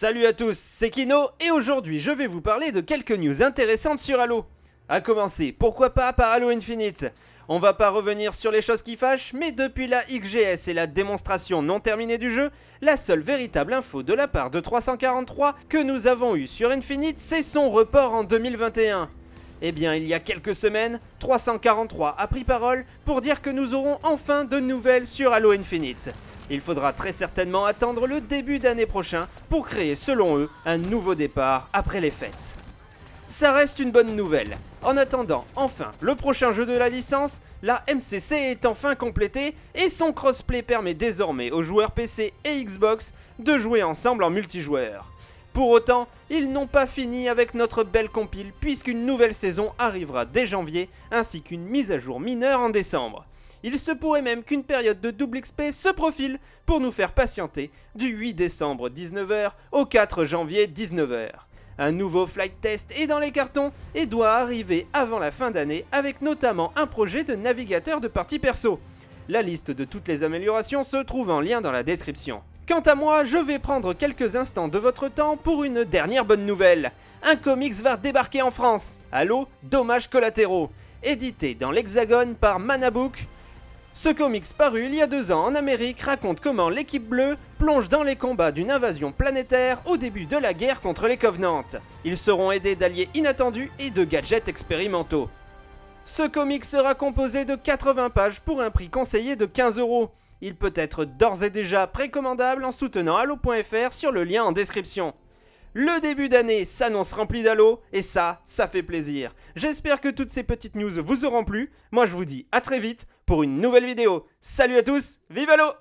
Salut à tous, c'est Kino et aujourd'hui je vais vous parler de quelques news intéressantes sur Halo. A commencer, pourquoi pas par Halo Infinite? On va pas revenir sur les choses qui fâchent, mais depuis la XGS et la démonstration non terminée du jeu, la seule véritable info de la part de 343 que nous avons eue sur Infinite, c'est son report en 2021. Eh bien, il y a quelques semaines, 343 a pris parole pour dire que nous aurons enfin de nouvelles sur Halo Infinite. Il faudra très certainement attendre le début d'année prochain pour créer, selon eux, un nouveau départ après les fêtes. Ça reste une bonne nouvelle. En attendant, enfin, le prochain jeu de la licence, la MCC est enfin complétée et son crossplay permet désormais aux joueurs PC et Xbox de jouer ensemble en multijoueur. Pour autant, ils n'ont pas fini avec notre belle compile puisqu'une nouvelle saison arrivera dès janvier ainsi qu'une mise à jour mineure en décembre. Il se pourrait même qu'une période de double XP se profile pour nous faire patienter du 8 décembre 19h au 4 janvier 19h. Un nouveau flight test est dans les cartons et doit arriver avant la fin d'année avec notamment un projet de navigateur de partie perso. La liste de toutes les améliorations se trouve en lien dans la description. Quant à moi, je vais prendre quelques instants de votre temps pour une dernière bonne nouvelle. Un comics va débarquer en France. Allô Dommages collatéraux. Édité dans l'Hexagone par Manabook, ce comics paru il y a deux ans en Amérique raconte comment l'équipe bleue plonge dans les combats d'une invasion planétaire au début de la guerre contre les Covenants. Ils seront aidés d'alliés inattendus et de gadgets expérimentaux. Ce comics sera composé de 80 pages pour un prix conseillé de 15 euros. Il peut être d'ores et déjà précommandable en soutenant Halo.fr sur le lien en description. Le début d'année s'annonce rempli d'Halo et ça, ça fait plaisir. J'espère que toutes ces petites news vous auront plu. Moi je vous dis à très vite pour une nouvelle vidéo. Salut à tous, vive Halo